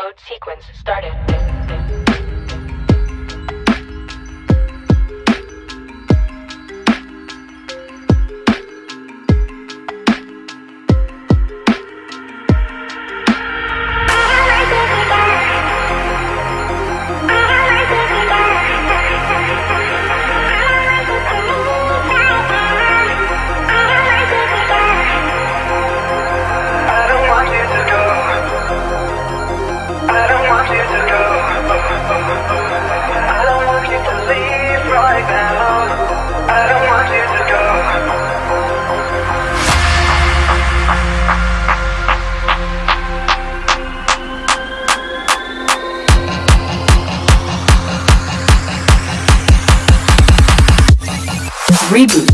Upload sequence started. Reboot.